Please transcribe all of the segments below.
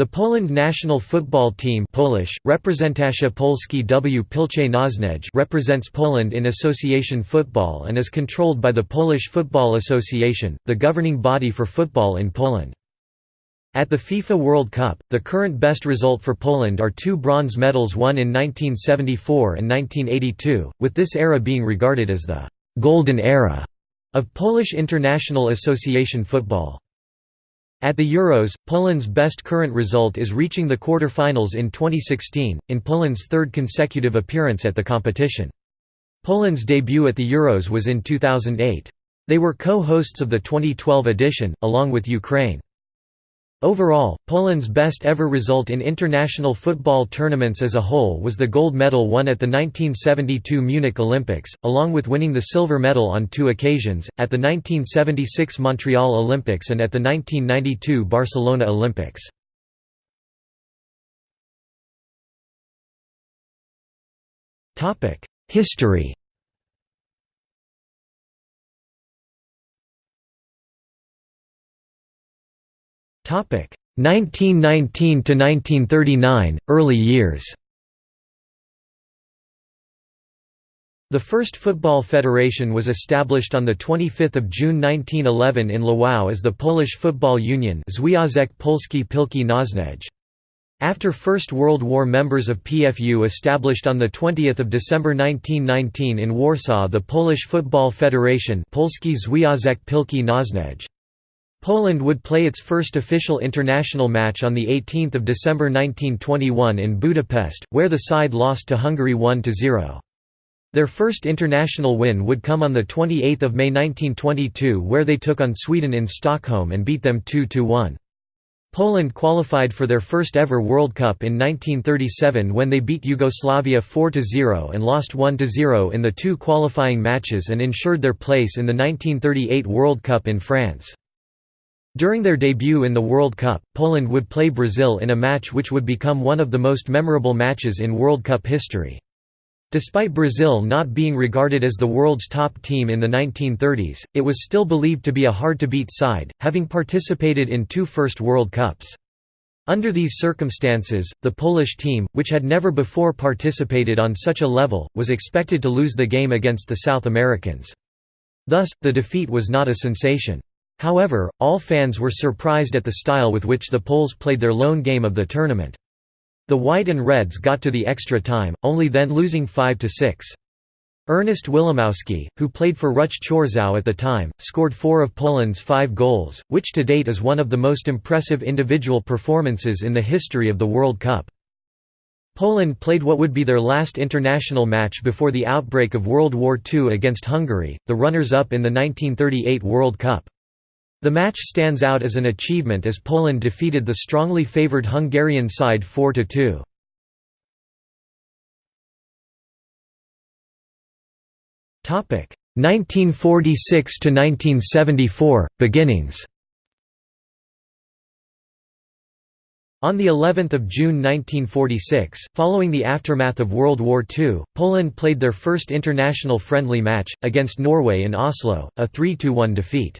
The Poland national football team Polish, Reprezentacja Polski w Nożnej represents Poland in association football and is controlled by the Polish Football Association, the governing body for football in Poland. At the FIFA World Cup, the current best result for Poland are two bronze medals won in 1974 and 1982, with this era being regarded as the «golden era» of Polish International Association football. At the Euros, Poland's best current result is reaching the quarter-finals in 2016, in Poland's third consecutive appearance at the competition. Poland's debut at the Euros was in 2008. They were co-hosts of the 2012 edition, along with Ukraine. Overall, Poland's best ever result in international football tournaments as a whole was the gold medal won at the 1972 Munich Olympics, along with winning the silver medal on two occasions, at the 1976 Montreal Olympics and at the 1992 Barcelona Olympics. History 1919 to 1939 early years. The first football federation was established on 25 June 1911 in Lwów as the Polish Football Union Związek Polski Piłki Nożnej. After First World War members of PFU established on 20 December 1919 in Warsaw the Polish Football Federation Polski Związek Piłki Nożnej. Poland would play its first official international match on 18 December 1921 in Budapest, where the side lost to Hungary 1–0. Their first international win would come on 28 May 1922 where they took on Sweden in Stockholm and beat them 2–1. Poland qualified for their first ever World Cup in 1937 when they beat Yugoslavia 4–0 and lost 1–0 in the two qualifying matches and ensured their place in the 1938 World Cup in France. During their debut in the World Cup, Poland would play Brazil in a match which would become one of the most memorable matches in World Cup history. Despite Brazil not being regarded as the world's top team in the 1930s, it was still believed to be a hard-to-beat side, having participated in two first World Cups. Under these circumstances, the Polish team, which had never before participated on such a level, was expected to lose the game against the South Americans. Thus, the defeat was not a sensation. However, all fans were surprised at the style with which the Poles played their lone game of the tournament. The White and Reds got to the extra time, only then losing 5–6. Ernest Wilimowski, who played for Ruch Chorzów at the time, scored four of Poland's five goals, which to date is one of the most impressive individual performances in the history of the World Cup. Poland played what would be their last international match before the outbreak of World War II against Hungary, the runners-up in the 1938 World Cup. The match stands out as an achievement as Poland defeated the strongly favoured Hungarian side 4–2. Topic 1946 to 1974 beginnings. On the 11th of June 1946, following the aftermath of World War II, Poland played their first international friendly match against Norway in Oslo, a 3–1 defeat.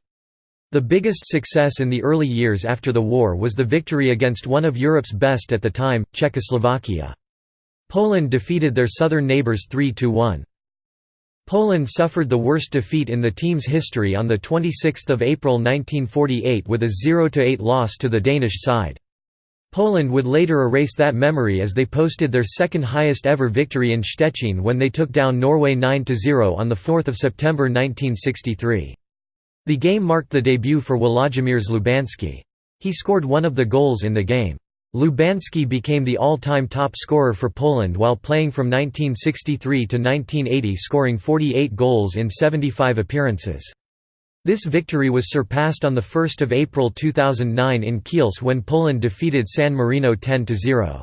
The biggest success in the early years after the war was the victory against one of Europe's best at the time, Czechoslovakia. Poland defeated their southern neighbours 3–1. Poland suffered the worst defeat in the team's history on 26 April 1948 with a 0–8 loss to the Danish side. Poland would later erase that memory as they posted their second highest ever victory in Szczecin when they took down Norway 9–0 on 4 September 1963. The game marked the debut for Włodzimierz Lubański. He scored one of the goals in the game. Lubański became the all-time top scorer for Poland while playing from 1963 to 1980 scoring 48 goals in 75 appearances. This victory was surpassed on 1 April 2009 in Kielce when Poland defeated San Marino 10–0.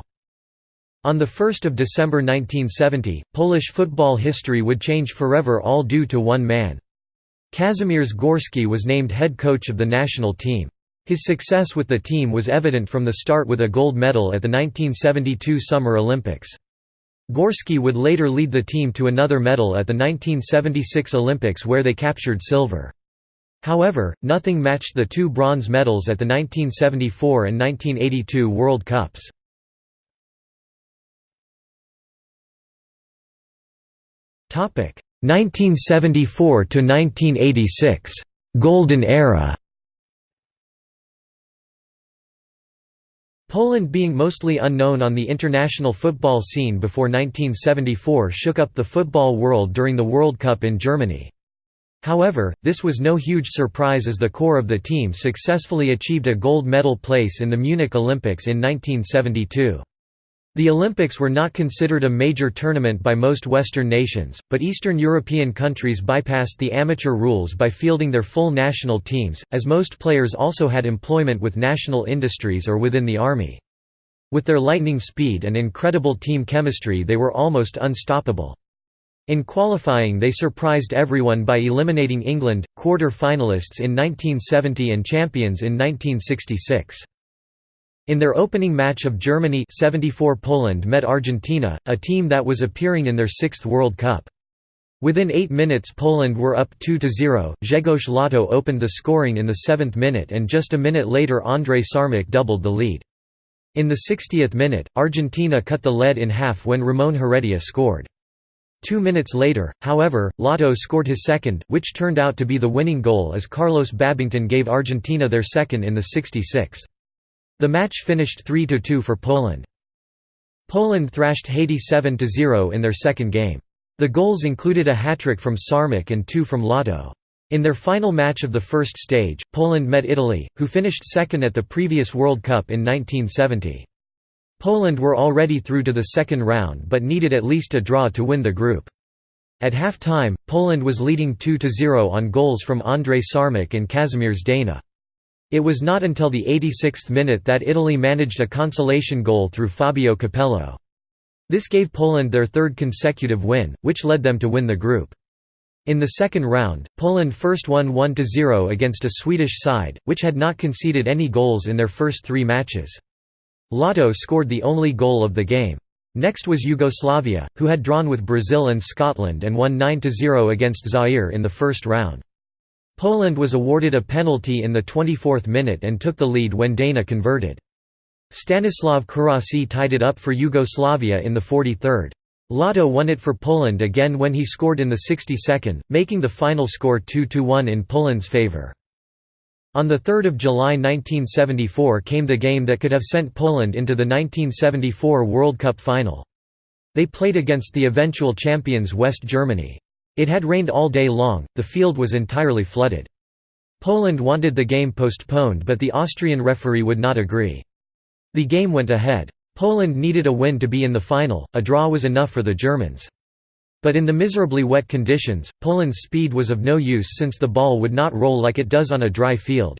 On 1 December 1970, Polish football history would change forever all due to one man. Kazimierz Górski was named head coach of the national team. His success with the team was evident from the start with a gold medal at the 1972 Summer Olympics. Górski would later lead the team to another medal at the 1976 Olympics where they captured silver. However, nothing matched the two bronze medals at the 1974 and 1982 World Cups. Topic 1974 to 1986 Golden Era Poland being mostly unknown on the international football scene before 1974 shook up the football world during the World Cup in Germany. However, this was no huge surprise as the core of the team successfully achieved a gold medal place in the Munich Olympics in 1972. The Olympics were not considered a major tournament by most Western nations, but Eastern European countries bypassed the amateur rules by fielding their full national teams, as most players also had employment with national industries or within the army. With their lightning speed and incredible team chemistry they were almost unstoppable. In qualifying they surprised everyone by eliminating England, quarter-finalists in 1970 and champions in 1966. In their opening match of Germany 74 Poland met Argentina, a team that was appearing in their sixth World Cup. Within eight minutes Poland were up 2–0, Grzegorz Lato opened the scoring in the seventh minute and just a minute later Andrei Szarmach doubled the lead. In the 60th minute, Argentina cut the lead in half when Ramon Heredia scored. Two minutes later, however, Lato scored his second, which turned out to be the winning goal as Carlos Babington gave Argentina their second in the 66th. The match finished 3–2 for Poland. Poland thrashed Haiti 7–0 in their second game. The goals included a hat-trick from Szarmach and two from Lato. In their final match of the first stage, Poland met Italy, who finished second at the previous World Cup in 1970. Poland were already through to the second round but needed at least a draw to win the group. At half-time, Poland was leading 2–0 on goals from Andrei Szarmach and Kazimierz Deyna. It was not until the 86th minute that Italy managed a consolation goal through Fabio Capello. This gave Poland their third consecutive win, which led them to win the group. In the second round, Poland first won 1–0 against a Swedish side, which had not conceded any goals in their first three matches. Lato scored the only goal of the game. Next was Yugoslavia, who had drawn with Brazil and Scotland and won 9–0 against Zaire in the first round. Poland was awarded a penalty in the 24th minute and took the lead when Deyna converted. Stanislav Karasi tied it up for Yugoslavia in the 43rd. Lato won it for Poland again when he scored in the 62nd, making the final score 2–1 in Poland's favour. On 3 July 1974 came the game that could have sent Poland into the 1974 World Cup final. They played against the eventual champions West Germany. It had rained all day long, the field was entirely flooded. Poland wanted the game postponed but the Austrian referee would not agree. The game went ahead. Poland needed a win to be in the final, a draw was enough for the Germans. But in the miserably wet conditions, Poland's speed was of no use since the ball would not roll like it does on a dry field.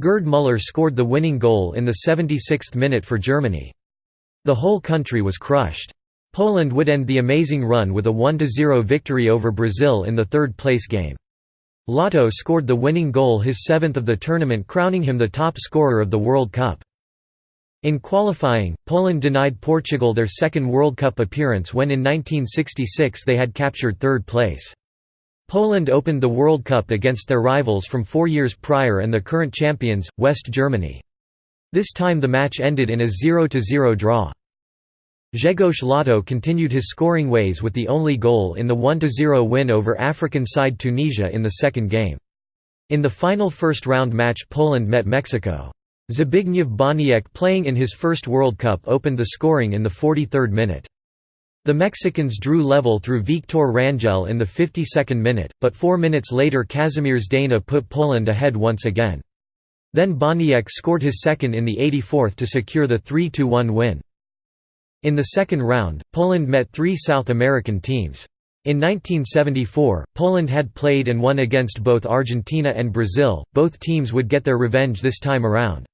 Gerd Müller scored the winning goal in the 76th minute for Germany. The whole country was crushed. Poland would end the amazing run with a 1–0 victory over Brazil in the third-place game. Lato scored the winning goal his seventh of the tournament crowning him the top scorer of the World Cup. In qualifying, Poland denied Portugal their second World Cup appearance when in 1966 they had captured third place. Poland opened the World Cup against their rivals from four years prior and the current champions, West Germany. This time the match ended in a 0–0 draw. Grzegorz Lato continued his scoring ways with the only goal in the 1–0 win over African side Tunisia in the second game. In the final first-round match Poland met Mexico. Zbigniew Boniek playing in his first World Cup opened the scoring in the 43rd minute. The Mexicans drew level through Victor Rangel in the 52nd minute, but four minutes later Kazimierz Deyna put Poland ahead once again. Then Boniek scored his second in the 84th to secure the 3–1 win. In the second round, Poland met three South American teams. In 1974, Poland had played and won against both Argentina and Brazil, both teams would get their revenge this time around.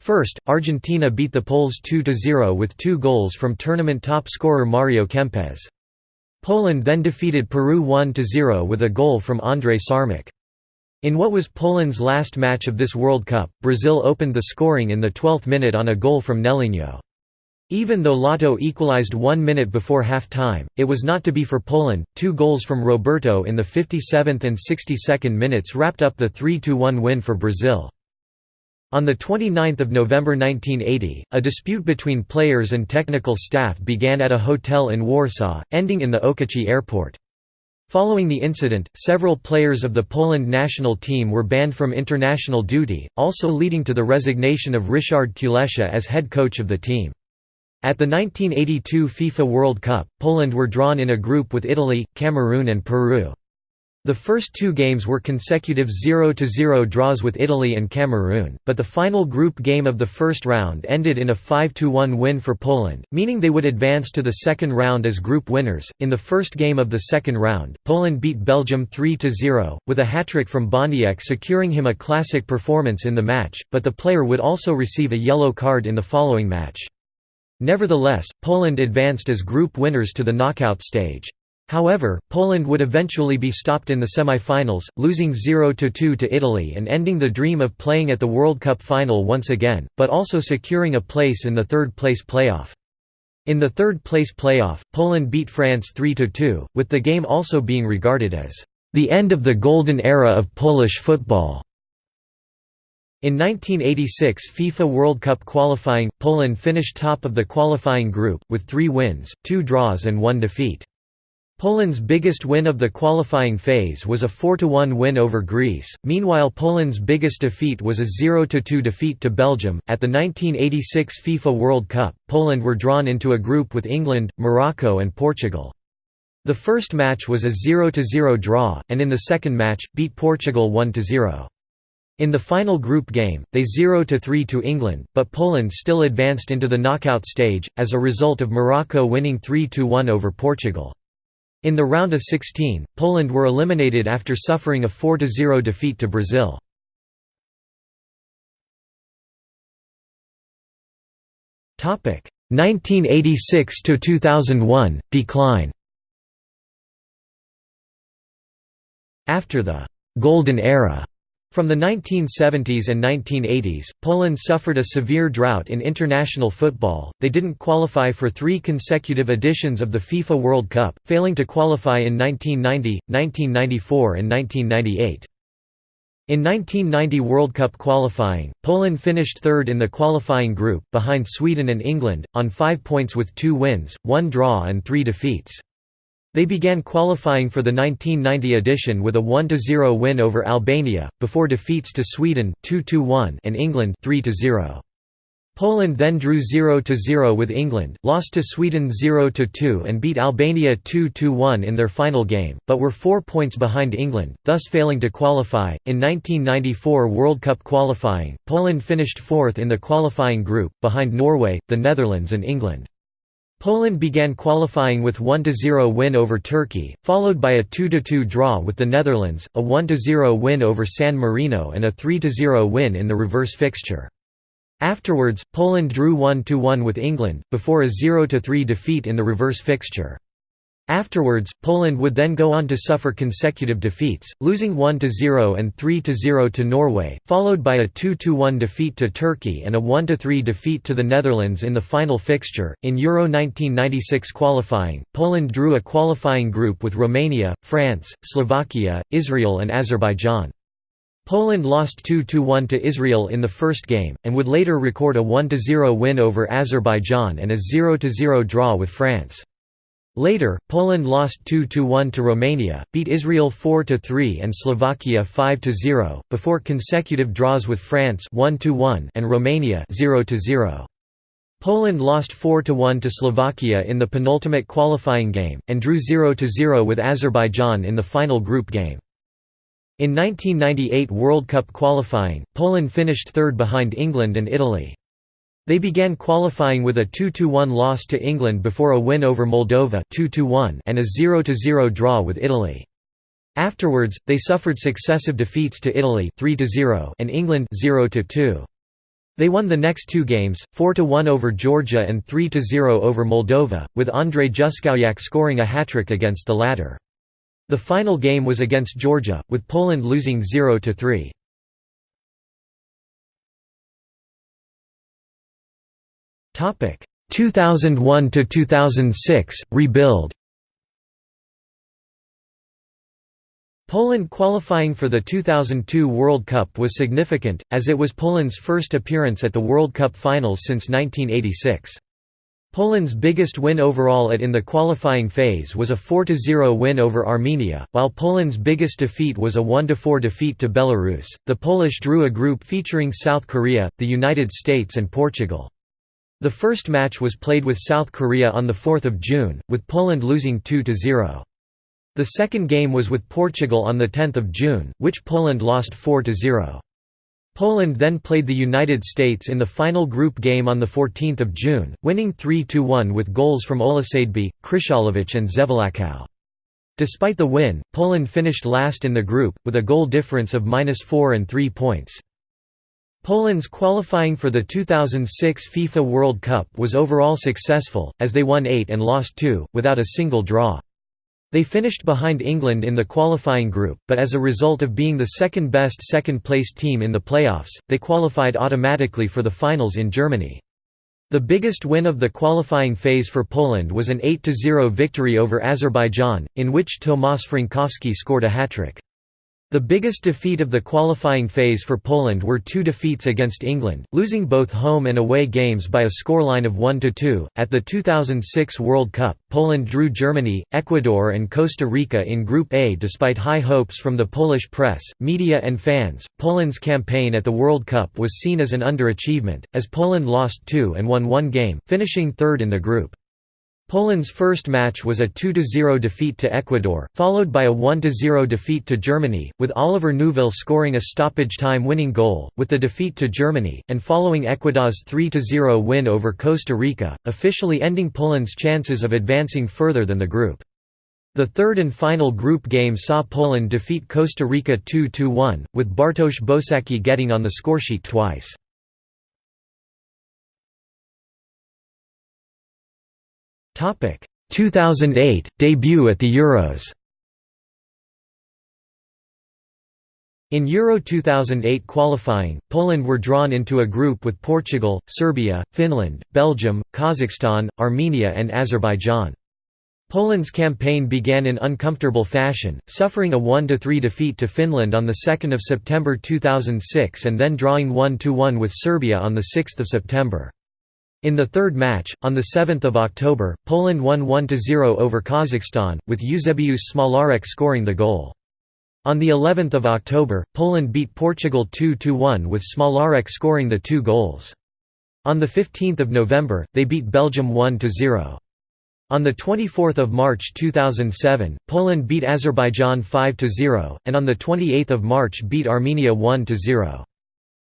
First, Argentina beat the Poles 2–0 with two goals from tournament top scorer Mario Kempes. Poland then defeated Peru 1–0 with a goal from Andrei Szarmach. In what was Poland's last match of this World Cup, Brazil opened the scoring in the 12th minute on a goal from Nelinho. Even though Lato equalized one minute before half-time, it was not to be for Poland. Two goals from Roberto in the 57th and 62nd minutes wrapped up the 3–1 win for Brazil. On 29 November 1980, a dispute between players and technical staff began at a hotel in Warsaw, ending in the Okęcie airport. Following the incident, several players of the Poland national team were banned from international duty, also leading to the resignation of Ryszard Kulesza as head coach of the team. At the 1982 FIFA World Cup, Poland were drawn in a group with Italy, Cameroon and Peru. The first two games were consecutive 0–0 draws with Italy and Cameroon, but the final group game of the first round ended in a 5–1 win for Poland, meaning they would advance to the second round as group winners. In the first game of the second round, Poland beat Belgium 3–0, with a hat-trick from Boniek securing him a classic performance in the match, but the player would also receive a yellow card in the following match. Nevertheless, Poland advanced as group winners to the knockout stage. However, Poland would eventually be stopped in the semi-finals, losing 0–2 to Italy and ending the dream of playing at the World Cup final once again, but also securing a place in the third-place playoff. In the third-place playoff, Poland beat France 3–2, with the game also being regarded as the end of the golden era of Polish football. In 1986 FIFA World Cup qualifying, Poland finished top of the qualifying group, with three wins, two draws and one defeat. Poland's biggest win of the qualifying phase was a 4–1 win over Greece, meanwhile Poland's biggest defeat was a 0–2 defeat to Belgium. At the 1986 FIFA World Cup, Poland were drawn into a group with England, Morocco and Portugal. The first match was a 0–0 draw, and in the second match, beat Portugal 1–0. In the final group game, they 0–3 to England, but Poland still advanced into the knockout stage, as a result of Morocco winning 3–1 over Portugal. In the round of 16, Poland were eliminated after suffering a 4–0 defeat to Brazil. Topic 1986 to 2001 decline. After the golden era from the 1970s and 1980s, Poland suffered a severe drought in international football, they didn't qualify for three consecutive editions of the FIFA World Cup, failing to qualify in 1990, 1994 and 1998. In 1990 World Cup qualifying, Poland finished third in the qualifying group, behind Sweden and England, on five points with two wins, one draw and three defeats. They began qualifying for the 1990 edition with a 1–0 win over Albania, before defeats to Sweden 2–1 and England 3–0. Poland then drew 0–0 with England, lost to Sweden 0–2 and beat Albania 2–1 in their final game, but were four points behind England, thus failing to qualify. In 1994 World Cup qualifying, Poland finished fourth in the qualifying group, behind Norway, the Netherlands and England. Poland began qualifying with a 1–0 win over Turkey, followed by a 2–2 draw with the Netherlands, a 1–0 win over San Marino and a 3–0 win in the reverse fixture. Afterwards, Poland drew 1–1 with England, before a 0–3 defeat in the reverse fixture. Afterwards, Poland would then go on to suffer consecutive defeats, losing 1–0 and 3–0 to Norway, followed by a 2–1 defeat to Turkey and a 1–3 defeat to the Netherlands in the final fixture. In Euro 1996 qualifying, Poland drew a qualifying group with Romania, France, Slovakia, Israel and Azerbaijan. Poland lost 2–1 to Israel in the first game, and would later record a 1–0 win over Azerbaijan and a 0–0 draw with France. Later, Poland lost 2–1 to Romania, beat Israel 4–3 and Slovakia 5–0, before consecutive draws with France 1–1 and Romania 0–0. Poland lost 4–1 to Slovakia in the penultimate qualifying game, and drew 0–0 with Azerbaijan in the final group game. In 1998 World Cup qualifying, Poland finished third behind England and Italy. They began qualifying with a 2–1 loss to England before a win over Moldova 2–1 and a 0–0 draw with Italy. Afterwards, they suffered successive defeats to Italy 3–0 and England 0–2. They won the next two games, 4–1 over Georgia and 3–0 over Moldova, with Andrzej Juskowiak scoring a hat-trick against the latter. The final game was against Georgia, with Poland losing 0–3. 2001 to 2006 rebuild Poland qualifying for the 2002 World Cup was significant, as it was Poland's first appearance at the World Cup finals since 1986. Poland's biggest win overall at in the qualifying phase was a 4–0 win over Armenia, while Poland's biggest defeat was a 1–4 defeat to Belarus. The Polish drew a group featuring South Korea, the United States and Portugal. The first match was played with South Korea on 4 June, with Poland losing 2–0. The second game was with Portugal on 10 June, which Poland lost 4–0. Poland then played the United States in the final group game on 14 June, winning 3–1 with goals from Olisadebe, Kryszałowicz and Żewłakow. Despite the win, Poland finished last in the group, with a goal difference of -4 and 3 points. Poland's qualifying for the 2006 FIFA World Cup was overall successful, as they won 8 and lost 2, without a single draw. They finished behind England in the qualifying group, but as a result of being the second-best second-placed team in the playoffs, they qualified automatically for the finals in Germany. The biggest win of the qualifying phase for Poland was an 8–0 victory over Azerbaijan, in which Tomasz Frankowski scored a hat-trick. The biggest defeat of the qualifying phase for Poland were two defeats against England, losing both home and away games by a scoreline of 1–2. At the 2006 World Cup, Poland drew Germany, Ecuador and Costa Rica in Group A despite high hopes from the Polish press, media and fans. Poland's campaign at the World Cup was seen as an underachievement, as Poland lost two and won one game, finishing third in the group. Poland's first match was a 2–0 defeat to Ecuador, followed by a 1–0 defeat to Germany, with Oliver Neuville scoring a stoppage-time winning goal, with the defeat to Germany, and following Ecuador's 3–0 win over Costa Rica, officially ending Poland's chances of advancing further than the group. The third and final group game saw Poland defeat Costa Rica 2–1, with Bartosz Bosacki getting on the scoresheet twice. 2008 debut at the Euros. In Euro 2008 qualifying, Poland were drawn into a group with Portugal, Serbia, Finland, Belgium, Kazakhstan, Armenia and Azerbaijan. Poland's campaign began in uncomfortable fashion, suffering a 1–3 defeat to Finland on 2 September 2006 and then drawing 1–1 with Serbia on 6 September. In the third match, on 7 October, Poland won 1–0 over Kazakhstan, with Eusebiusz Smolarek scoring the goal. On the 11th of October, Poland beat Portugal 2–1 with Smolarek scoring the two goals. On 15 November, they beat Belgium 1–0. On 24 March 2007, Poland beat Azerbaijan 5–0, and on 28 March beat Armenia 1–0.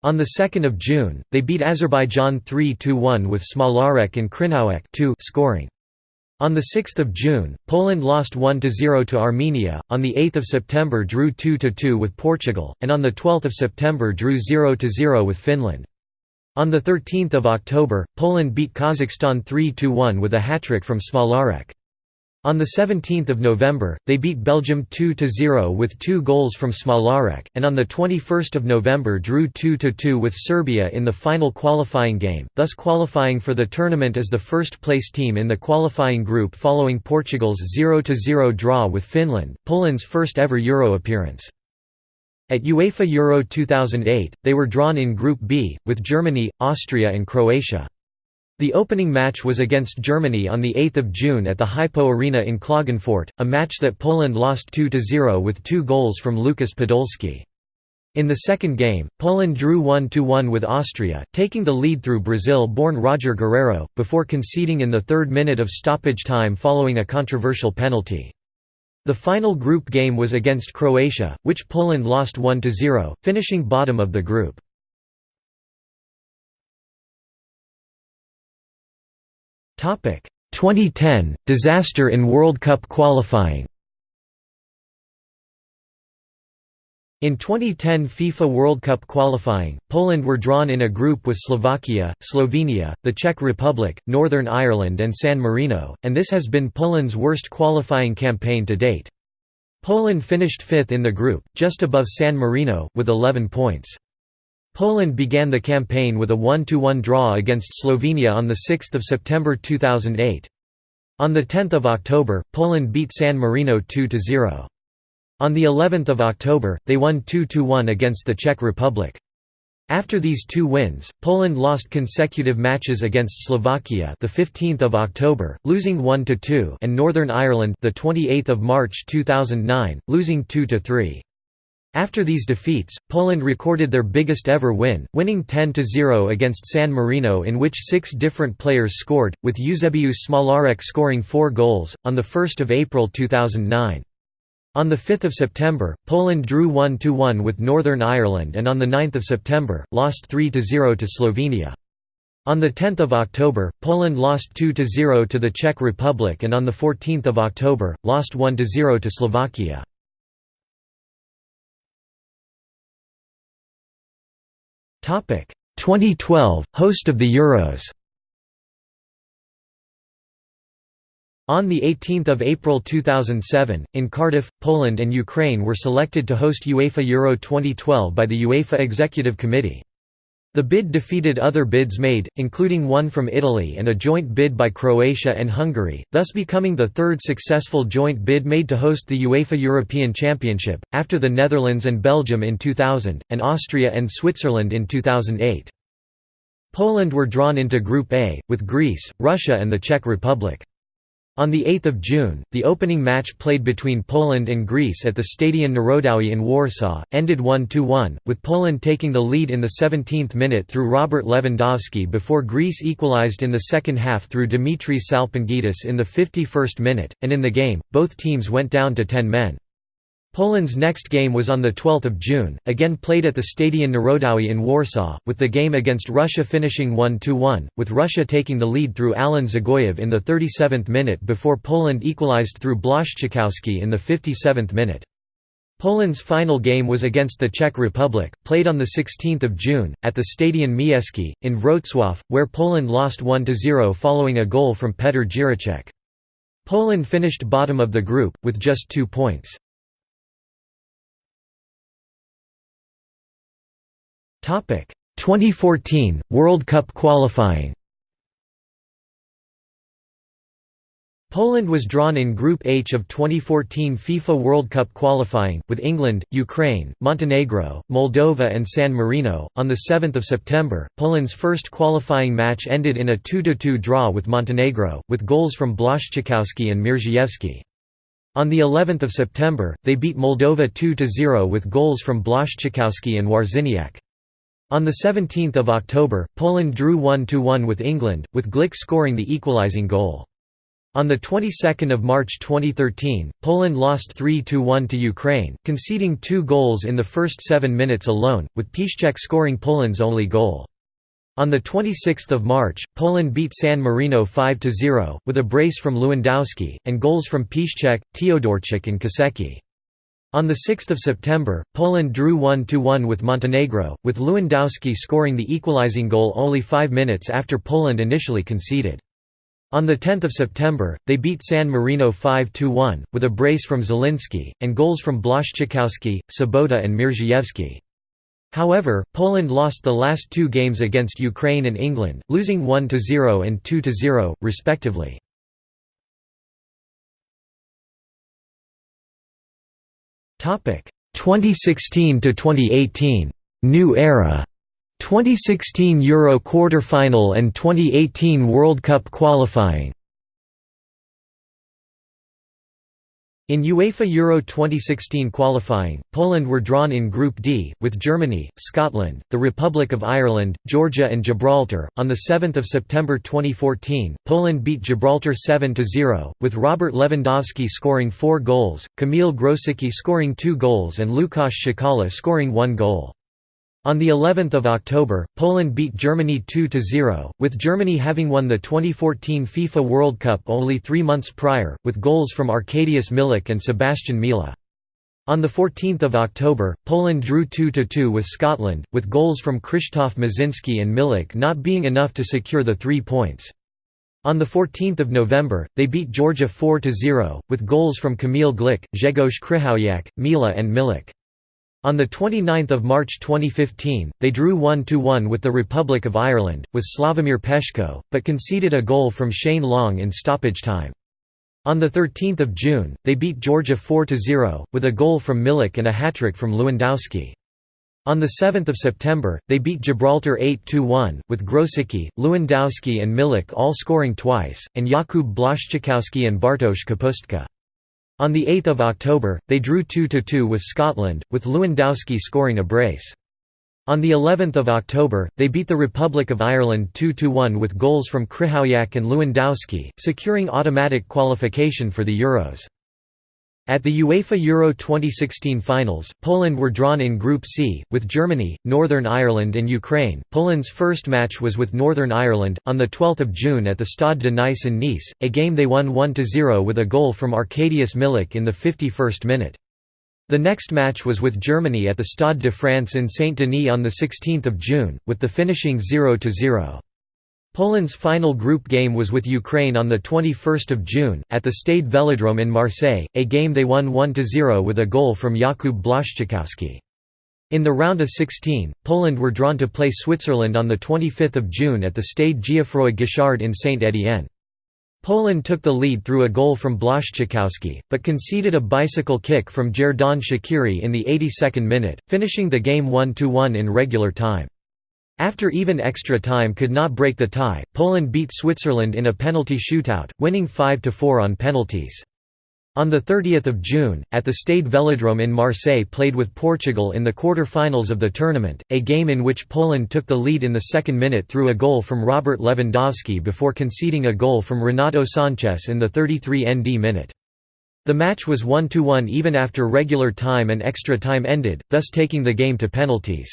On 2 June, they beat Azerbaijan 3–1 with Smolarek and Krzynówek scoring. On 6 June, Poland lost 1–0 to Armenia, on 8 September drew 2–2 with Portugal, and on 12 September drew 0–0 with Finland. On 13 October, Poland beat Kazakhstan 3–1 with a hat-trick from Smolarek. On 17 November, they beat Belgium 2–0 with two goals from Smolarek, and on 21 November drew 2–2 with Serbia in the final qualifying game, thus qualifying for the tournament as the first-place team in the qualifying group following Portugal's 0–0 draw with Finland, Poland's first ever Euro appearance. At UEFA Euro 2008, they were drawn in Group B, with Germany, Austria and Croatia. The opening match was against Germany on 8 June at the Hypo Arena in Klagenfurt, a match that Poland lost 2–0 with two goals from Lukas Podolski. In the second game, Poland drew 1–1 with Austria, taking the lead through Brazil-born Roger Guerreiro, before conceding in the third minute of stoppage time following a controversial penalty. The final group game was against Croatia, which Poland lost 1–0, finishing bottom of the group. 2010 – Disaster in World Cup qualifying In 2010 FIFA World Cup qualifying, Poland were drawn in a group with Slovakia, Slovenia, the Czech Republic, Northern Ireland and San Marino, and this has been Poland's worst qualifying campaign to date. Poland finished fifth in the group, just above San Marino, with 11 points. Poland began the campaign with a 1–1 draw against Slovenia on 6 September 2008. On 10 October, Poland beat San Marino 2–0. On the 11th of October, they won 2–1 against the Czech Republic. After these two wins, Poland lost consecutive matches against Slovakia, the 15th of October, losing 1-2, and Northern Ireland, the 28th of March 2009, losing 2-3. After these defeats, Poland recorded their biggest ever win, winning 10–0 against San Marino in which six different players scored, with Eusebiusz Smolarek scoring four goals, on 1 April 2009. On 5 September, Poland drew 1–1 with Northern Ireland and on 9 September, lost 3–0 to Slovenia. On 10 October, Poland lost 2–0 to the Czech Republic and on 14 October, lost 1–0 to Slovakia. 2012 – Host of the Euros On 18 April 2007, in Cardiff, Poland and Ukraine were selected to host UEFA Euro 2012 by the UEFA Executive Committee. The bid defeated other bids made, including one from Italy and a joint bid by Croatia and Hungary, thus becoming the third successful joint bid made to host the UEFA European Championship, after the Netherlands and Belgium in 2000, and Austria and Switzerland in 2008. Poland were drawn into Group A, with Greece, Russia and the Czech Republic. On 8 June, the opening match played between Poland and Greece at the Stadion Narodowy in Warsaw, ended 1–1, with Poland taking the lead in the 17th minute through Robert Lewandowski before Greece equalized in the second half through Dimitris Salpingidis in the 51st minute, and in the game, both teams went down to 10 men. Poland's next game was on 12 June, again played at the Stadion Narodowy in Warsaw, with the game against Russia finishing 1–1, with Russia taking the lead through Alan Dzagoev in the 37th minute before Poland equalized through Blaszczykowski in the 57th minute. Poland's final game was against the Czech Republic, played on 16 June, at the Stadion Miejski, in Wrocław, where Poland lost 1–0 following a goal from Petr Jiráček. Poland finished bottom of the group, with just two points. 2014 World Cup qualifying. Poland was drawn in Group H of 2014 FIFA World Cup qualifying, with England, Ukraine, Montenegro, Moldova and San Marino. On 7 September, Poland's first qualifying match ended in a 2–2 draw with Montenegro, with goals from Blaszczykowski and Mierzejewski. On the 11th of September, they beat Moldova 2–0 with goals from Blaszczykowski and Wawrzyniak. On 17 October, Poland drew 1–1 with England, with Glik scoring the equalising goal. On the 22nd of March 2013, Poland lost 3–1 to Ukraine, conceding two goals in the first seven minutes alone, with Piszczek scoring Poland's only goal. On 26 March, Poland beat San Marino 5–0, with a brace from Lewandowski, and goals from Piszczek, Teodorczyk and Kosecki. On 6 September, Poland drew 1–1 with Montenegro, with Lewandowski scoring the equalizing goal only five minutes after Poland initially conceded. On 10 September, they beat San Marino 5–1, with a brace from Zielinski, and goals from Blaszczykowski, Sobota and Mierzejewski. However, Poland lost the last two games against Ukraine and England, losing 1–0 and 2–0, respectively. 2016 to 2018 New Era. 2016 Euro quarter-final and 2018 World Cup qualifying In UEFA Euro 2016 qualifying, Poland were drawn in Group D, with Germany, Scotland, the Republic of Ireland, Georgia and Gibraltar. On 7 September 2014, Poland beat Gibraltar 7–0, with Robert Lewandowski scoring four goals, Kamil Grosicki scoring two goals and Łukasz Szukała scoring one goal. On the 11th of October, Poland beat Germany 2–0, with Germany having won the 2014 FIFA World Cup only three months prior, with goals from Arkadiusz Milik and Sebastian Mila. On 14 October, Poland drew 2–2 with Scotland, with goals from Krzysztof Maczynski and Milik not being enough to secure the three points. On 14 November, they beat Georgia 4–0, with goals from Kamil Glik, Grzegorz Krychowiak, Mila and Milik. On 29 March 2015, they drew 1–1 with the Republic of Ireland, with Sławomir Peszko, but conceded a goal from Shane Long in stoppage time. On 13 June, they beat Georgia 4–0, with a goal from Milik and a hat-trick from Lewandowski. On 7 September, they beat Gibraltar 8–1, with Grosicki, Lewandowski and Milik all scoring twice, and Jakub Blaszczykowski and Bartosz Kapustka. On 8 October, they drew 2–2 with Scotland, with Lewandowski scoring a brace. On the 11th of October, they beat the Republic of Ireland 2–1 with goals from Krychowiak and Lewandowski, securing automatic qualification for the Euros. At the UEFA Euro 2016 finals, Poland were drawn in Group C, with Germany, Northern Ireland and Ukraine. Poland's first match was with Northern Ireland, on 12 June at the Stade de Nice in Nice, a game they won 1–0 with a goal from Arkadiusz Milik in the 51st minute. The next match was with Germany at the Stade de France in Saint-Denis on 16 June, with the finishing 0–0. Poland's final group game was with Ukraine on 21 June, at the Stade Velodrome in Marseille, a game they won 1–0 with a goal from Jakub Blaszczykowski. In the round of 16, Poland were drawn to play Switzerland on 25 June at the Stade Geoffroy Guichard in Saint-Étienne. Poland took the lead through a goal from Blaszczykowski, but conceded a bicycle kick from Xherdan Shaqiri in the 82nd minute, finishing the game 1–1 in regular time. After even extra time could not break the tie, Poland beat Switzerland in a penalty shootout, winning 5–4 on penalties. On 30 June, at the Stade Velodrome in Marseille played with Portugal in the quarter-finals of the tournament, a game in which Poland took the lead in the second minute through a goal from Robert Lewandowski before conceding a goal from Renato Sanches in the 33 ND minute. The match was 1–1 even after regular time and extra time ended, thus taking the game to penalties.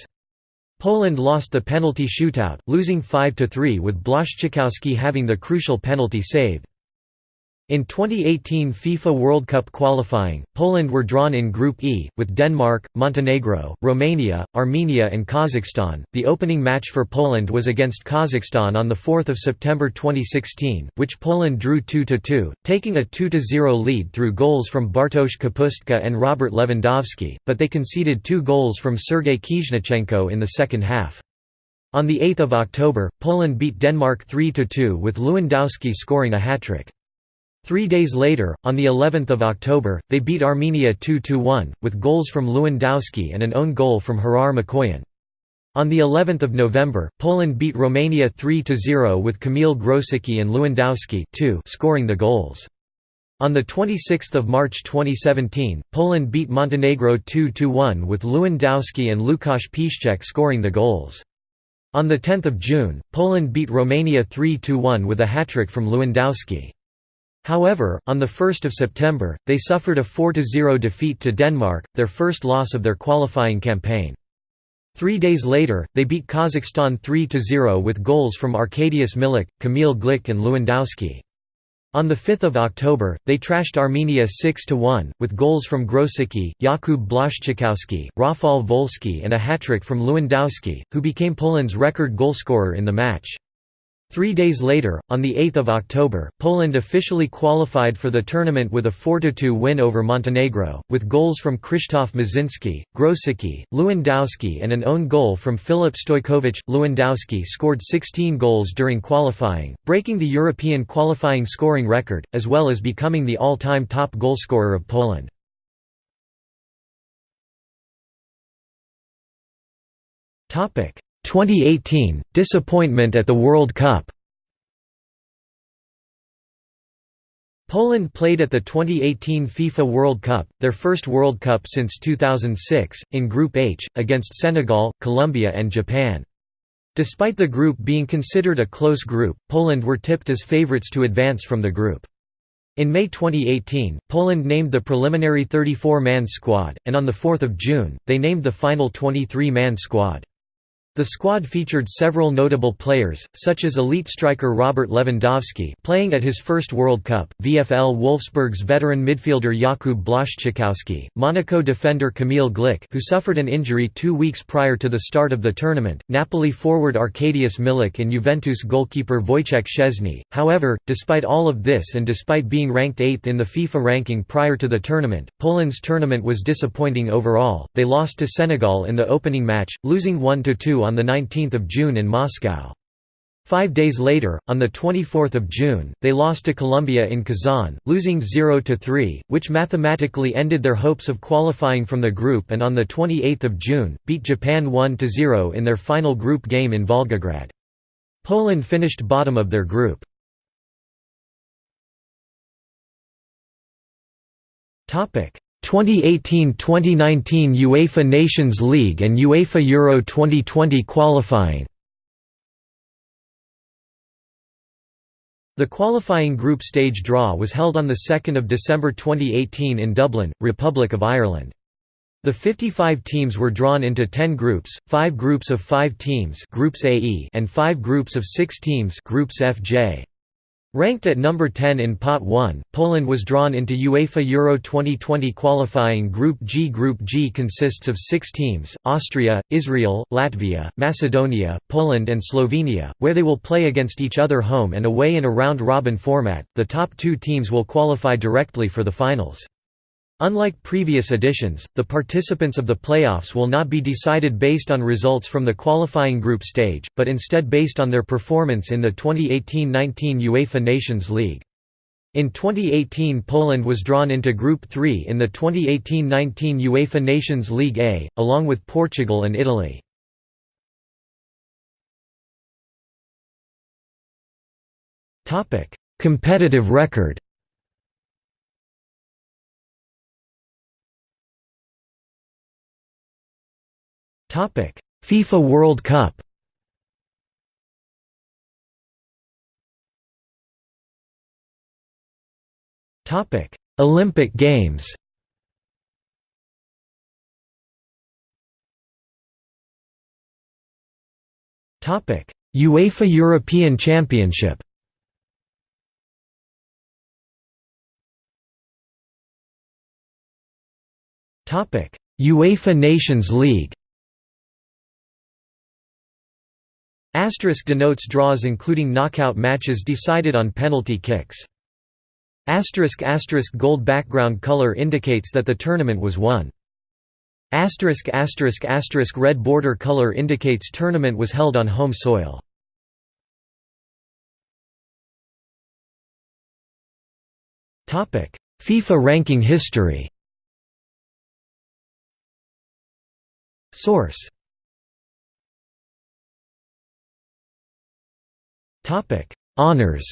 Poland lost the penalty shootout, losing 5–3 with Blaszczykowski having the crucial penalty saved. In 2018 FIFA World Cup qualifying, Poland were drawn in Group E, with Denmark, Montenegro, Romania, Armenia, and Kazakhstan. The opening match for Poland was against Kazakhstan on 4 September 2016, which Poland drew 2 2, taking a 2 0 lead through goals from Bartosz Kapustka and Robert Lewandowski, but they conceded two goals from Sergei Khizhnichenko in the second half. On 8 October, Poland beat Denmark 3 2 with Lewandowski scoring a hat-trick. Three days later, on the 11th of October, they beat Armenia 2–1, with goals from Lewandowski and an own goal from Hrayr Mkoyan. On the 11th of November, Poland beat Romania 3–0 with Kamil Grosicki and Lewandowski too scoring the goals. On 26 March 2017, Poland beat Montenegro 2–1 with Lewandowski and Lukasz Piszczek scoring the goals. On 10 June, Poland beat Romania 3–1 with a hat-trick from Lewandowski. However, on 1 September, they suffered a 4–0 defeat to Denmark, their first loss of their qualifying campaign. Three days later, they beat Kazakhstan 3–0 with goals from Arkadiusz Milik, Kamil Glik and Lewandowski. On 5 October, they trashed Armenia 6–1, with goals from Grosicki, Jakub Blaszczykowski, Rafal Wolski and a hat-trick from Lewandowski, who became Poland's record goalscorer in the match. Three days later, on 8 October, Poland officially qualified for the tournament with a 4–2 win over Montenegro, with goals from Krzysztof Maczynski, Grosicki, Lewandowski and an own goal from Filip Stojkovic. Lewandowski scored 16 goals during qualifying, breaking the European qualifying scoring record, as well as becoming the all-time top goalscorer of Poland. 2018 – Disappointment at the World Cup Poland played at the 2018 FIFA World Cup, their first World Cup since 2006, in Group H, against Senegal, Colombia and Japan. Despite the group being considered a close group, Poland were tipped as favourites to advance from the group. In May 2018, Poland named the preliminary 34-man squad, and on 4 June, they named the final 23-man squad. The squad featured several notable players, such as elite striker Robert Lewandowski playing at his first World Cup, VfL Wolfsburg's veteran midfielder Jakub Blaszczykowski, Monaco defender Kamil Glik who suffered an injury two weeks prior to the start of the tournament, Napoli forward Arkadiusz Milik and Juventus goalkeeper Wojciech Szczesny. However, despite all of this and despite being ranked 8th in the FIFA ranking prior to the tournament, Poland's tournament was disappointing overall, they lost to Senegal in the opening match, losing 1–2 on 19 June in Moscow. Five days later, on 24 June, they lost to Colombia in Kazan, losing 0–3, which mathematically ended their hopes of qualifying from the group and on 28 June, beat Japan 1–0 in their final group game in Volgograd. Poland finished bottom of their group. 2018–2019 UEFA Nations League and UEFA Euro 2020 qualifying The qualifying group stage draw was held on 2 December 2018 in Dublin, Republic of Ireland. The 55 teams were drawn into 10 groups, 5 groups of 5 teams groups AE and 5 groups of 6 teams groups FJ. Ranked at number 10 in Pot 1, Poland was drawn into UEFA Euro 2020 qualifying Group G. Group G consists of six teams, Austria, Israel, Latvia, Macedonia, Poland and Slovenia, where they will play against each other home and away in a round-robin format, the top two teams will qualify directly for the finals. Unlike previous editions, the participants of the playoffs will not be decided based on results from the qualifying group stage, but instead based on their performance in the 2018–19 UEFA Nations League. In 2018 Poland was drawn into Group 3 in the 2018–19 UEFA Nations League A, along with Portugal and Italy. Competitive record FIFA World Cup. Topic: Olympic Games. Topic: UEFA European Championship. Topic: UEFA Nations League. Asterisk denotes draws including knockout matches decided on penalty kicks. Asterisk asterisk gold background color indicates that the tournament was won. Asterisk asterisk asterisk red border color indicates tournament was held on home soil. Topic: FIFA ranking history. Source Honors.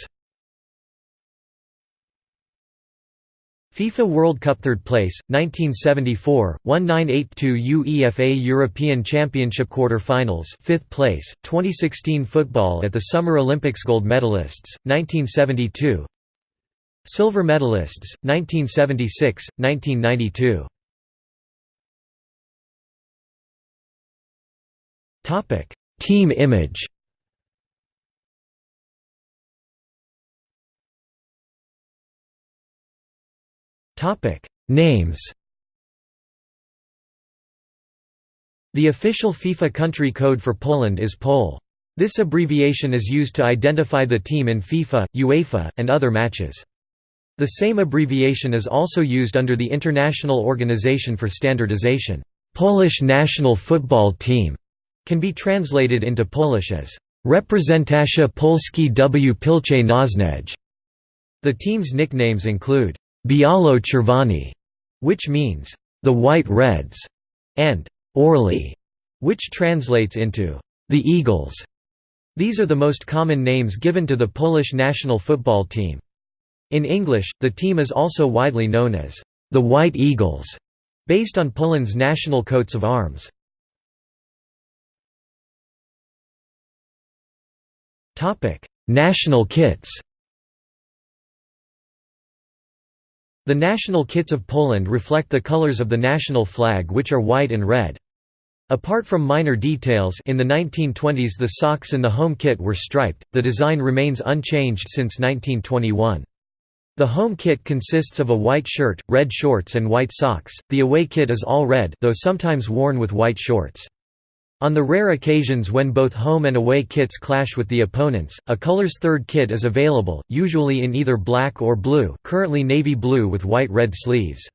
FIFA World Cup third place 1974 1982 UEFA European Championship quarter-finals 5th place 2016 football at the Summer Olympics gold medalists 1972 Silver medalists 1976 1992 Topic. Team image Topic: Names. The official FIFA country code for Poland is POL. This abbreviation is used to identify the team in FIFA, UEFA, and other matches. The same abbreviation is also used under the International Organization for Standardization. Polish national football team can be translated into Polish as Reprezentacja Polski w Pilce Nożnej. The team's nicknames include Bialo which means the White Reds, and Orli, which translates into the Eagles. These are the most common names given to the Polish national football team. In English, the team is also widely known as the White Eagles, based on Poland's national coats of arms. National kits The national kits of Poland reflect the colors of the national flag which are white and red. Apart from minor details in the 1920s the socks in the home kit were striped, the design remains unchanged since 1921. The home kit consists of a white shirt, red shorts and white socks, the away kit is all red though sometimes worn with white shorts. On the rare occasions when both home and away kits clash with the opponents, a color's third kit is available, usually in either black or blue currently navy blue with white-red sleeves.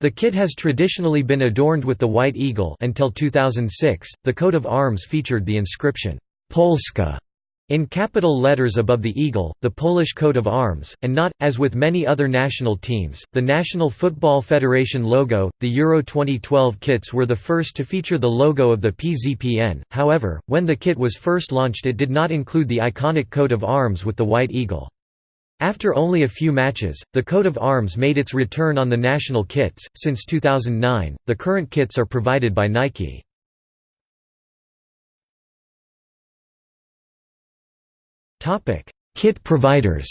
The kit has traditionally been adorned with the White Eagle until 2006. The coat of arms featured the inscription Polska in capital letters above the eagle, the Polish coat of arms, and not, as with many other national teams, the National Football Federation logo. The Euro 2012 kits were the first to feature the logo of the PZPN, however, when the kit was first launched, it did not include the iconic coat of arms with the white eagle. After only a few matches, the coat of arms made its return on the national kits. Since 2009, the current kits are provided by Nike. Topic: Kit providers.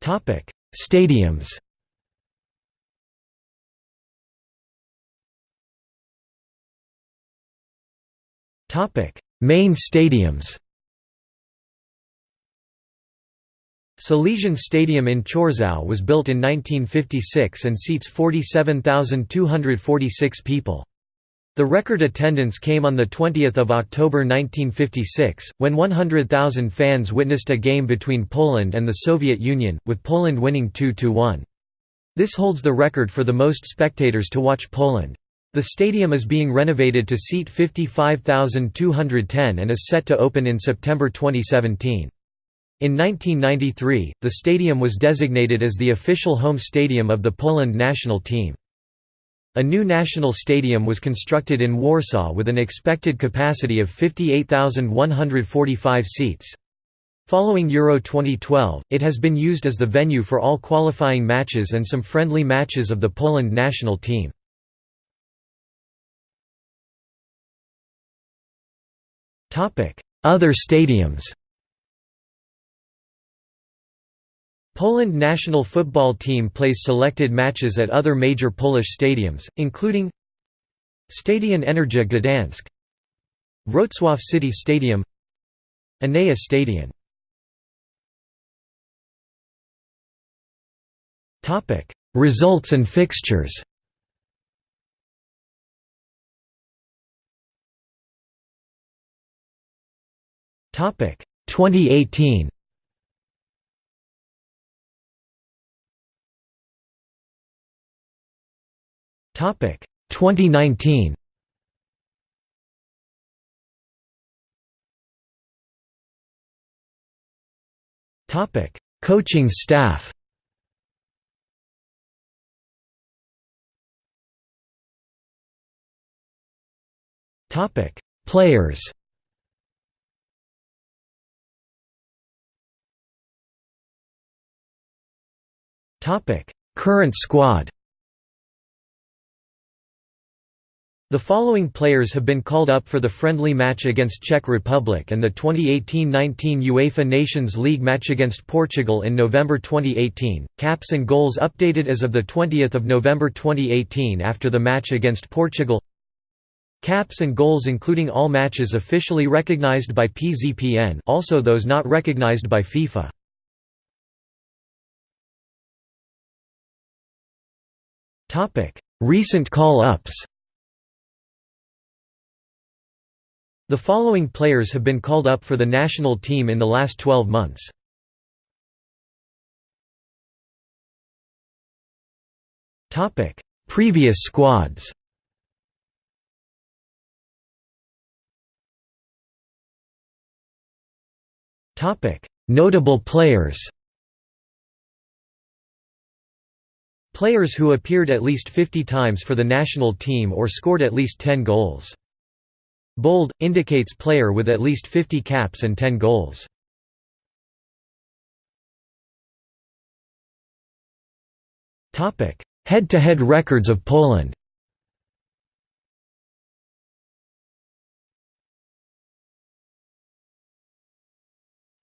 Topic: Stadiums. Topic: Main stadiums. Silesian Stadium in Chorzów was built in 1956 and seats 47,246 people. The record attendance came on 20 October 1956, when 100,000 fans witnessed a game between Poland and the Soviet Union, with Poland winning 2–1. This holds the record for the most spectators to watch Poland. The stadium is being renovated to seat 55,210 and is set to open in September 2017. In 1993, the stadium was designated as the official home stadium of the Poland national team. A new national stadium was constructed in Warsaw with an expected capacity of 58,145 seats. Following Euro 2012, it has been used as the venue for all qualifying matches and some friendly matches of the Poland national team. Other stadiums Poland national football team plays selected matches at other major Polish stadiums, including Stadion Energa Gdansk Wrocław City Stadium Enea Stadion Results and fixtures Topic 2018. Topic 2019. Topic Coaching staff. Topic Players. Topic: Current squad. The following players have been called up for the friendly match against Czech Republic and the 2018-19 UEFA Nations League match against Portugal in November 2018. Caps and goals updated as of the 20th of November 2018 after the match against Portugal. Caps and goals including all matches officially recognized by PZPN, also those not recognized by FIFA. Topic: Recent call-ups. The following players have been called up for the national team in the last 12 months. Topic: Previous squads. Topic: Notable players. Players who appeared at least 50 times for the national team or scored at least 10 goals. Bold, indicates player with at least 50 caps and 10 goals. Topic: Head-to-head records of Poland.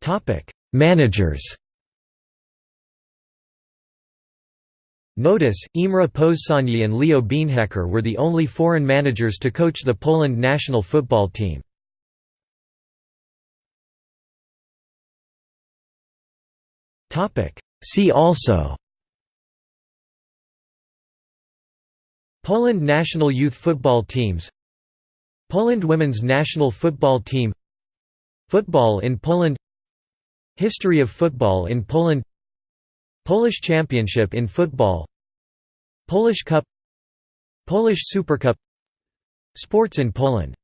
Topic: Managers Notice, Imre Pozsonyi and Leo Beenhakker were the only foreign managers to coach the Poland national football team. See also Poland national youth football teams Poland women's national football team Football in Poland History of football in Poland Polish Championship in football. Polish Cup. Polish Supercup. Sports in Poland